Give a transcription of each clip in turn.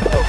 Oh,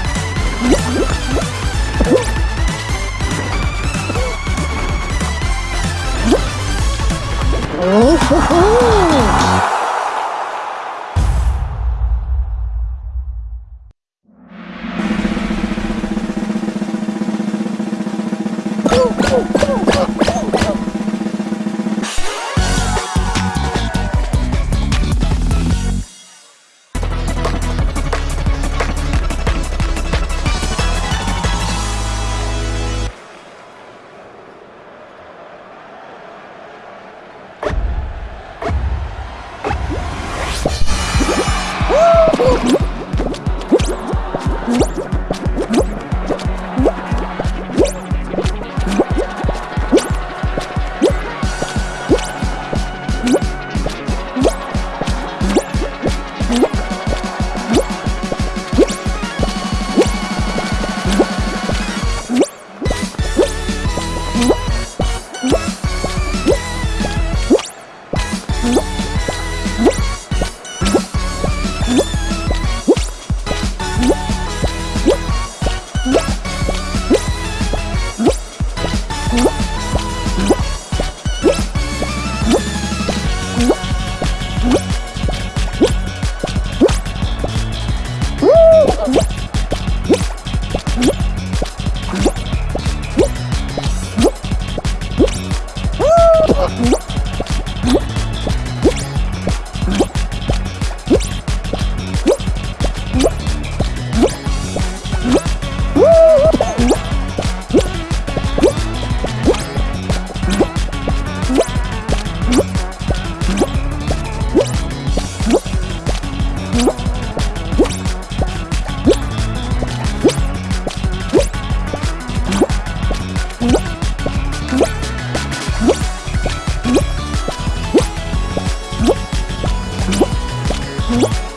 Whoa!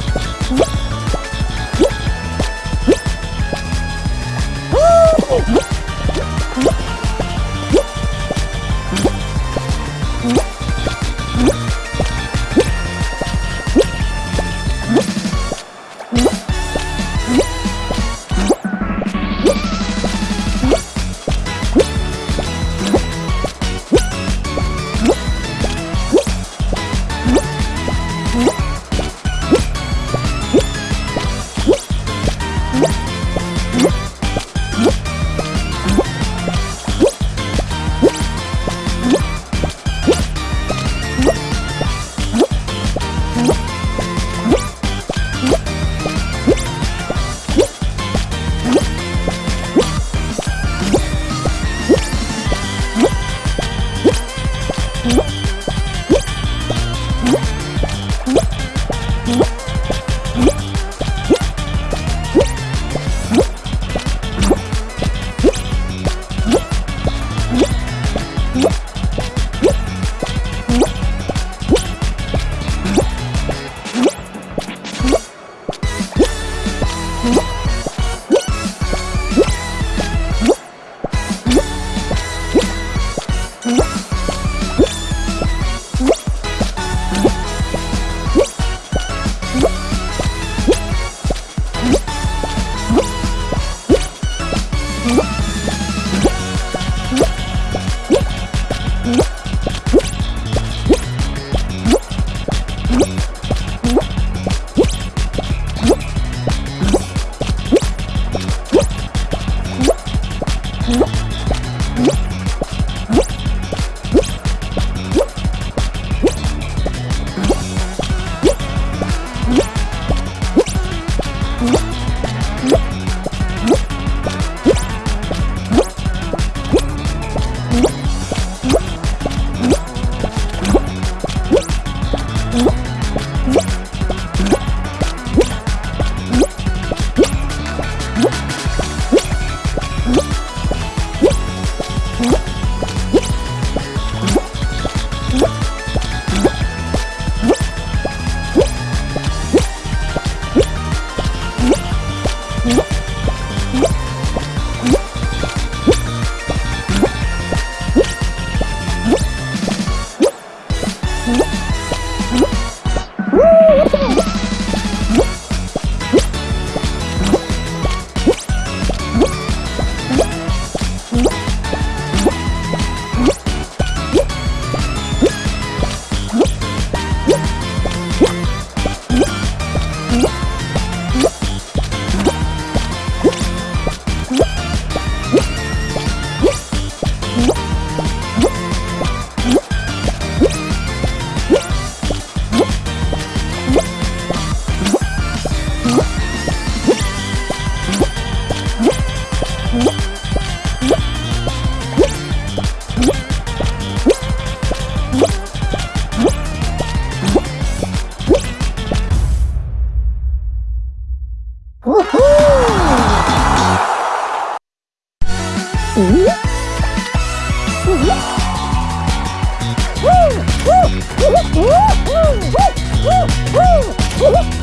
Whoop! Mm-hmm. woo, woo, woo.